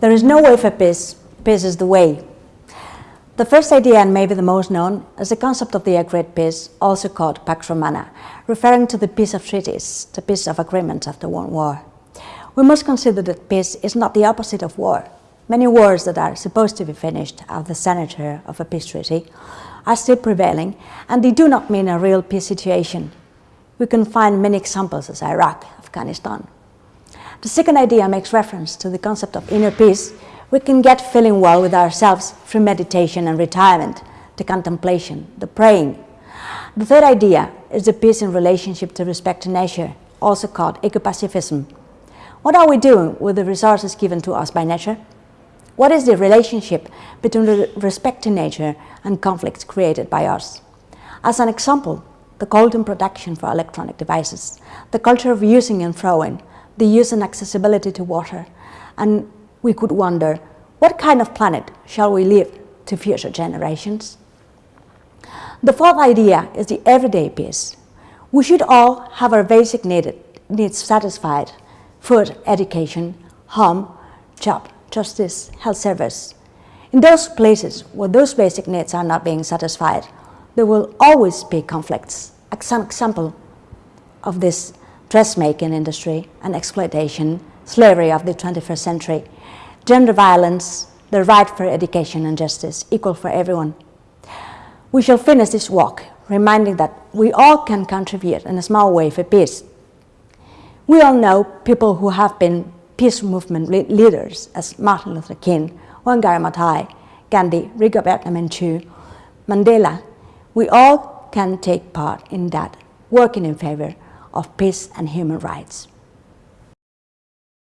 There is no way for peace, peace is the way. The first idea, and maybe the most known, is the concept of the agreed peace, also called Pax Romana, referring to the peace of treaties, the peace of agreements after one war. We must consider that peace is not the opposite of war. Many wars that are supposed to be finished at the signature of a peace treaty are still prevailing, and they do not mean a real peace situation. We can find many examples as Iraq, Afghanistan. The second idea makes reference to the concept of inner peace. We can get feeling well with ourselves through meditation and retirement, the contemplation, the praying. The third idea is the peace in relationship to respect to nature, also called ecopacifism. What are we doing with the resources given to us by nature? What is the relationship between the respect to nature and conflicts created by us? As an example, the golden production for electronic devices, the culture of using and throwing, the use and accessibility to water. And we could wonder, what kind of planet shall we leave to future generations? The fourth idea is the everyday peace. We should all have our basic needs satisfied, food, education, home, job, justice, health service. In those places where those basic needs are not being satisfied, there will always be conflicts. Some example of this dressmaking industry and exploitation, slavery of the 21st century, gender violence, the right for education and justice, equal for everyone. We shall finish this walk reminding that we all can contribute in a small way for peace. We all know people who have been peace movement leaders as Martin Luther King, Wangari Maathai, Gandhi, Rigoberta Menchú, Mandela. We all can take part in that, working in favor of peace and human rights.